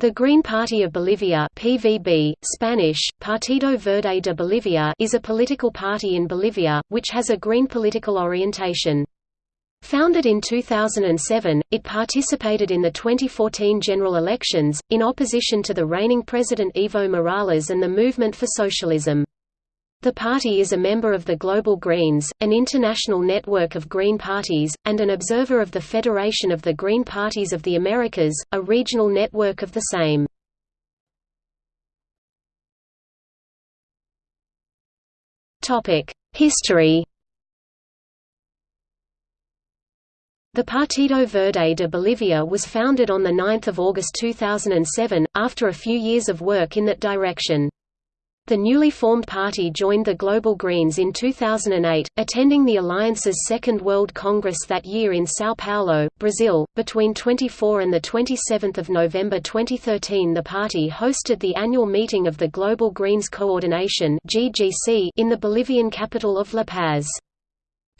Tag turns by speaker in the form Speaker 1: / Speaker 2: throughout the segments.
Speaker 1: The Green Party of Bolivia PVB, Spanish, Partido Verde de Bolivia is a political party in Bolivia, which has a green political orientation. Founded in 2007, it participated in the 2014 general elections, in opposition to the reigning President Evo Morales and the Movement for Socialism. The party is a member of the Global Greens, an international network of Green parties, and an observer of the Federation of the Green Parties of the Americas, a regional network of the same. History The Partido Verde de Bolivia was founded on 9 August 2007, after a few years of work in that direction. The newly formed party joined the Global Greens in 2008, attending the Alliance's Second World Congress that year in São Paulo, Brazil. Between 24 and 27 November 2013 the party hosted the annual meeting of the Global Greens Coordination in the Bolivian capital of La Paz.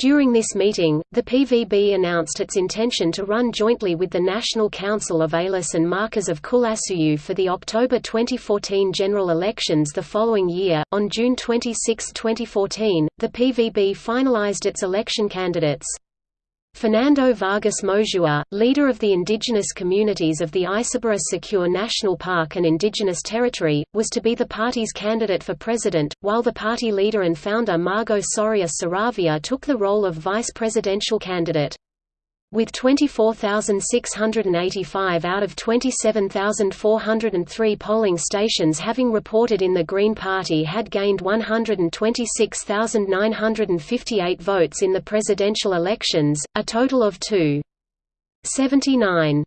Speaker 1: During this meeting, the PVB announced its intention to run jointly with the National Council of Ayllus and Markas of Qullasuyu for the October 2014 general elections the following year. On June 26, 2014, the PVB finalized its election candidates. Fernando Vargas Mosua, leader of the indigenous communities of the Isiboro Sécure National Park and Indigenous Territory, was to be the party's candidate for president, while the party leader and founder Margot Soria Saravia took the role of vice presidential candidate. With 24,685 out of 27,403 polling stations having reported in the Green Party had gained 126,958 votes in the presidential elections, a total of 2.79